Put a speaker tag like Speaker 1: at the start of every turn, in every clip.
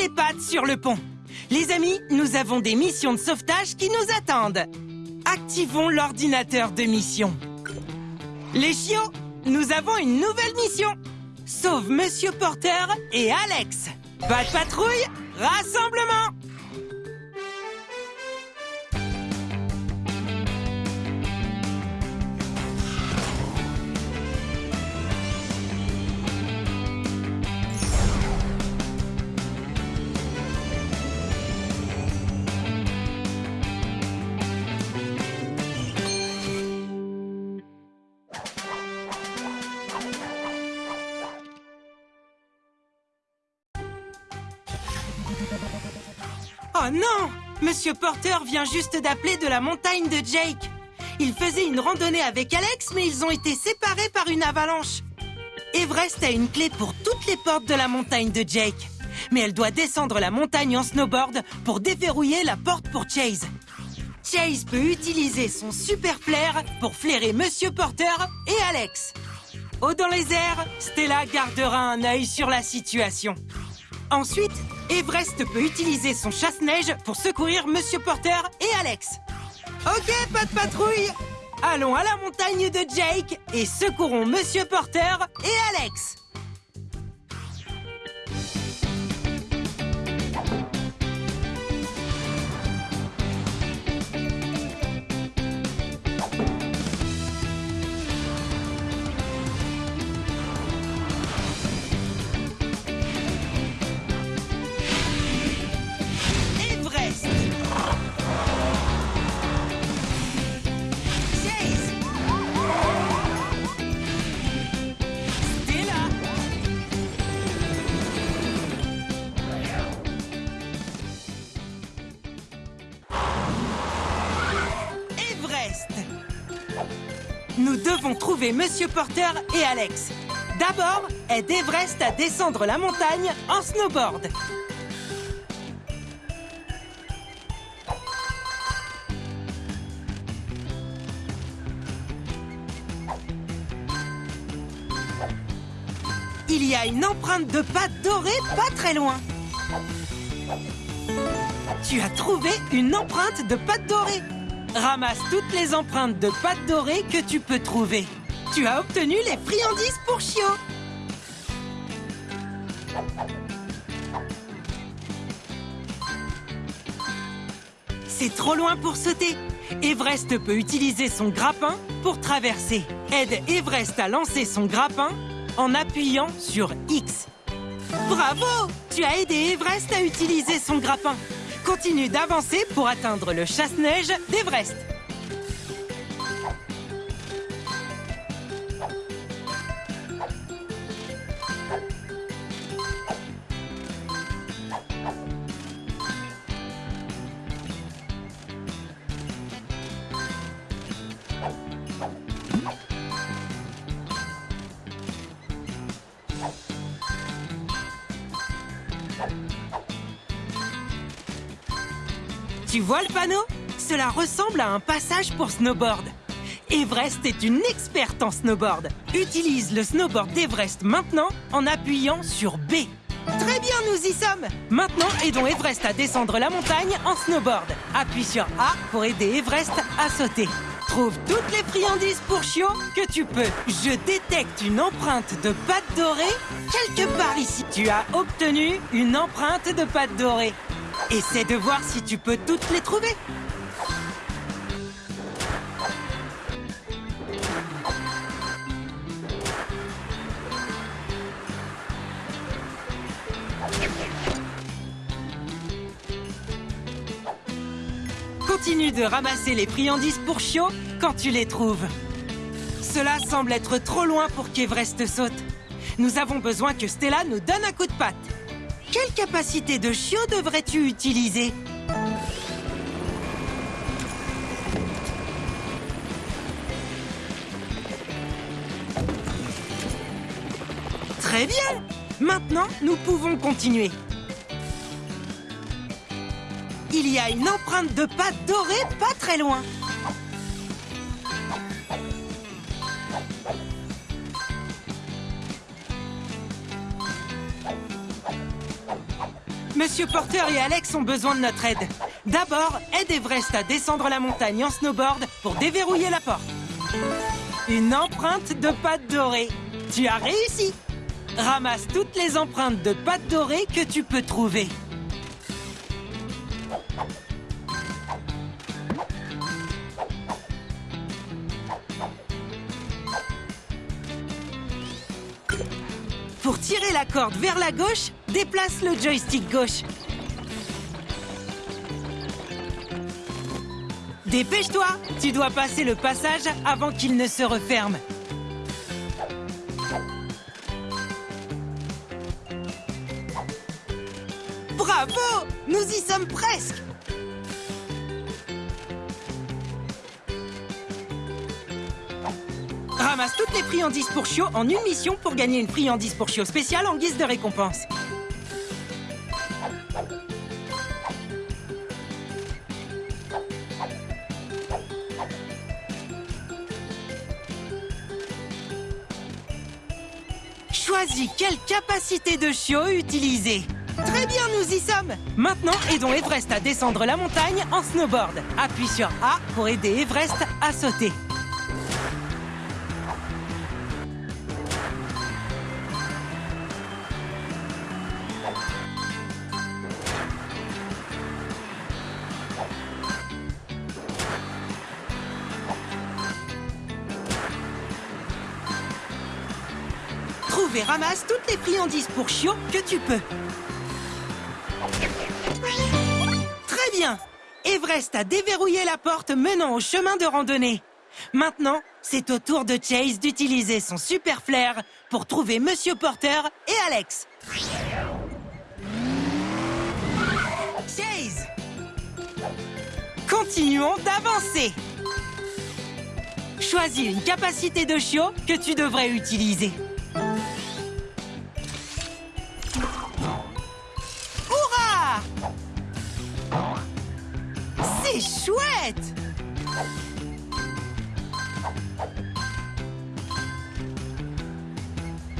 Speaker 1: les pattes sur le pont. Les amis, nous avons des missions de sauvetage qui nous attendent. Activons l'ordinateur de mission. Les chiots, nous avons une nouvelle mission. Sauve Monsieur Porter et Alex. Pas de patrouille, rassemblement Oh non Monsieur Porter vient juste d'appeler de la montagne de Jake. Il faisait une randonnée avec Alex, mais ils ont été séparés par une avalanche. Everest a une clé pour toutes les portes de la montagne de Jake. Mais elle doit descendre la montagne en snowboard pour déverrouiller la porte pour Chase. Chase peut utiliser son super flair pour flairer Monsieur Porter et Alex. Haut dans les airs, Stella gardera un œil sur la situation. Ensuite, Everest peut utiliser son chasse-neige pour secourir Monsieur Porter et Alex. Ok, pas de patrouille Allons à la montagne de Jake et secourons Monsieur Porter et Alex Nous devons trouver Monsieur Porter et Alex. D'abord, aide Everest à descendre la montagne en snowboard. Il y a une empreinte de pâte dorée pas très loin. Tu as trouvé une empreinte de pâte dorée. Ramasse toutes les empreintes de pâte dorée que tu peux trouver. Tu as obtenu les friandises pour chiots. C'est trop loin pour sauter. Everest peut utiliser son grappin pour traverser. Aide Everest à lancer son grappin en appuyant sur X. Bravo Tu as aidé Everest à utiliser son grappin. Continue d'avancer pour atteindre le chasse-neige d'Everest. Tu vois le panneau? Cela ressemble à un passage pour snowboard. Everest est une experte en snowboard. Utilise le snowboard d'Everest maintenant en appuyant sur B. Très bien, nous y sommes Maintenant, aidons Everest à descendre la montagne en snowboard. Appuie sur A pour aider Everest à sauter. Trouve toutes les friandises pour chiots que tu peux. Je détecte une empreinte de pâte dorée quelque part ici. Tu as obtenu une empreinte de pâte dorée. Essaie de voir si tu peux toutes les trouver. Continue de ramasser les friandises pour chiots quand tu les trouves. Cela semble être trop loin pour qu'Everest saute. Nous avons besoin que Stella nous donne un coup de patte. Quelle capacité de chiot devrais-tu utiliser Très bien Maintenant, nous pouvons continuer. Il y a une empreinte de pâte dorée pas très loin. Monsieur Porter et Alex ont besoin de notre aide. D'abord, aide Everest à descendre la montagne en snowboard pour déverrouiller la porte. Une empreinte de pâte dorée. Tu as réussi Ramasse toutes les empreintes de pâte dorée que tu peux trouver. Pour tirer la corde vers la gauche, déplace le joystick gauche. Dépêche-toi Tu dois passer le passage avant qu'il ne se referme. Bravo Nous y sommes presque Ramasse toutes les friandises pour chiot en une mission pour gagner une friandise pour chiot spéciale en guise de récompense. Choisis quelle capacité de chiot utiliser. Très bien, nous y sommes Maintenant, aidons Everest à descendre la montagne en snowboard. Appuie sur A pour aider Everest à sauter. Et ramasse toutes les friandises pour chiot que tu peux. Très bien Everest a déverrouillé la porte menant au chemin de randonnée. Maintenant, c'est au tour de Chase d'utiliser son super flair pour trouver Monsieur Porter et Alex. Chase Continuons d'avancer Choisis une capacité de chiot que tu devrais utiliser.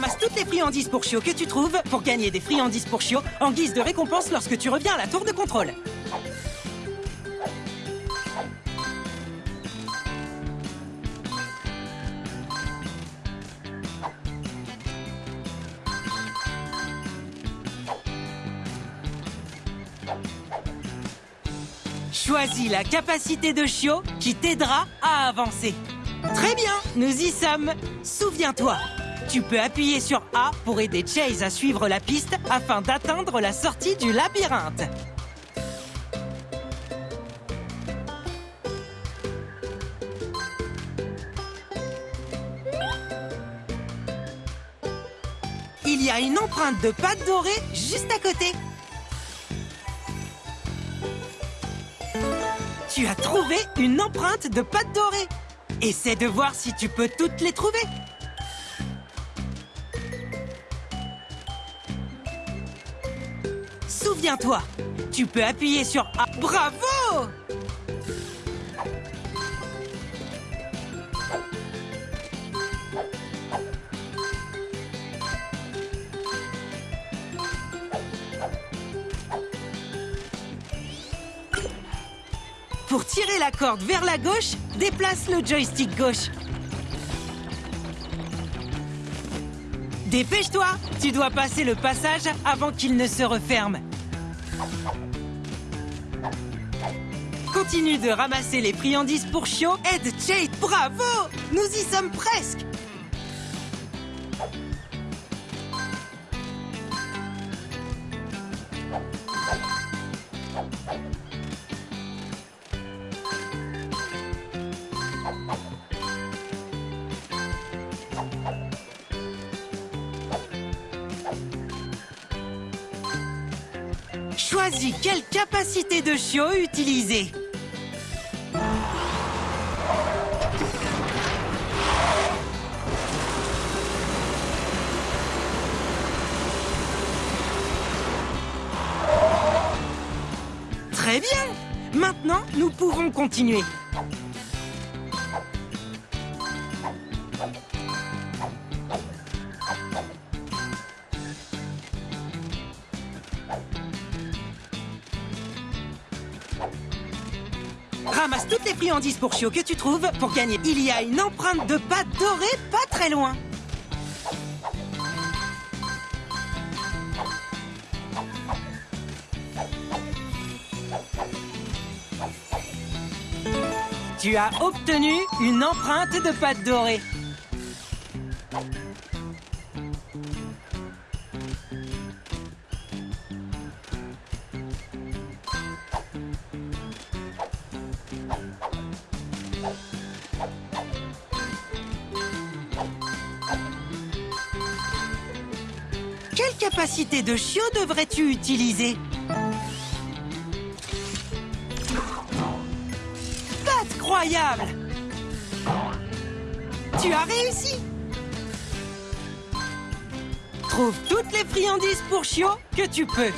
Speaker 1: Ramasse toutes les friandises pour chiot que tu trouves pour gagner des friandises pour chiot en guise de récompense lorsque tu reviens à la tour de contrôle. Choisis la capacité de chiot qui t'aidera à avancer. Très bien, nous y sommes. Souviens-toi, tu peux appuyer sur A pour aider Chase à suivre la piste afin d'atteindre la sortie du labyrinthe. Il y a une empreinte de pâte dorée juste à côté. Tu as trouvé une empreinte de pâte dorée. Essaie de voir si tu peux toutes les trouver. Souviens-toi, tu peux appuyer sur A. Bravo Pour tirer la corde vers la gauche, déplace le joystick gauche. Dépêche-toi Tu dois passer le passage avant qu'il ne se referme. Continue de ramasser les friandises pour chiot. Aide Chase Bravo Nous y sommes presque Choisis quelle capacité de chiot utiliser. Très bien Maintenant, nous pouvons continuer. Ramasse toutes les friandises pour chiot que tu trouves pour gagner. Il y a une empreinte de pâte dorée pas très loin. Tu as obtenu une empreinte de pâte dorée. De chiot devrais-tu utiliser Incroyable Tu as réussi Trouve toutes les friandises pour chiot que tu peux.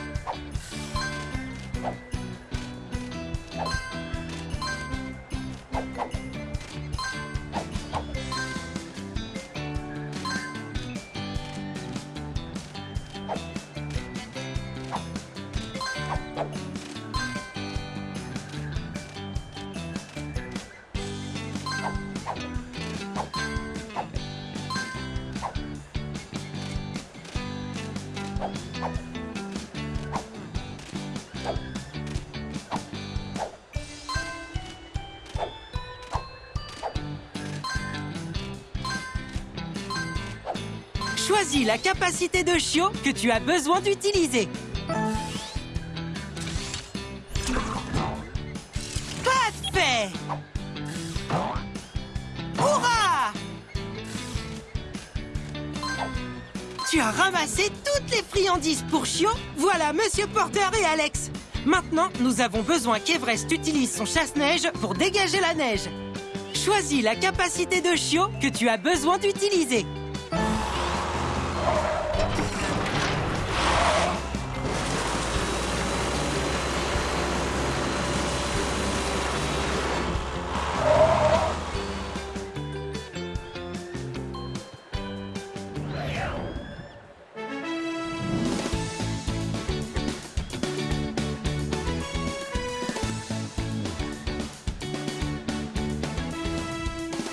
Speaker 1: Choisis la capacité de chiot que tu as besoin d'utiliser. Parfait Hurrah Tu as ramassé toutes les friandises pour chiot Voilà Monsieur Porter et Alex Maintenant, nous avons besoin qu'Everest utilise son chasse-neige pour dégager la neige. Choisis la capacité de chiot que tu as besoin d'utiliser.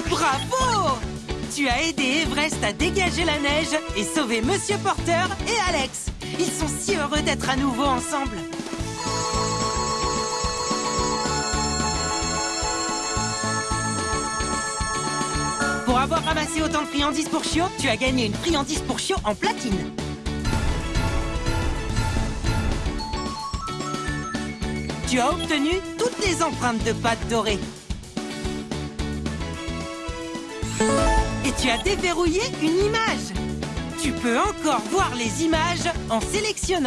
Speaker 1: Bravo Tu as aidé Everest à dégager la neige et sauver Monsieur Porter et Alex. Ils sont si heureux d'être à nouveau ensemble. Pour avoir ramassé autant de friandises pour chiot, tu as gagné une friandise pour chiot en platine. Tu as obtenu toutes les empreintes de pâte dorée. Tu as déverrouillé une image. Tu peux encore voir les images en sélectionnant